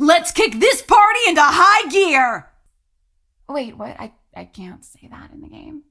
Let's kick this party into high gear! Wait, what? I, I can't say that in the game.